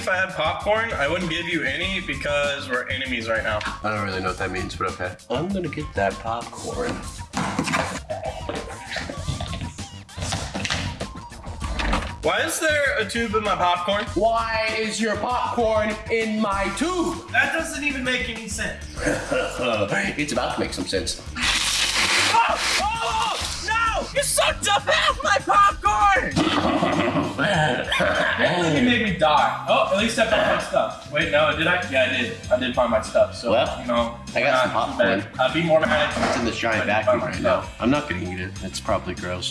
if I had popcorn, I wouldn't give you any because we're enemies right now. I don't really know what that means, but okay. I'm gonna get that popcorn. Why is there a tube in my popcorn? Why is your popcorn in my tube? That doesn't even make any sense. it's about to make some sense. Oh, oh, no! You sucked up half my popcorn! I think it made me die. Oh, at least I found my stuff. Wait, no, did I? Yeah, I did. I did find my stuff. So, Well, you know, I got some popcorn. I'd be more mad. It's in this giant if I didn't vacuum right now. I'm not gonna eat it. It's probably gross.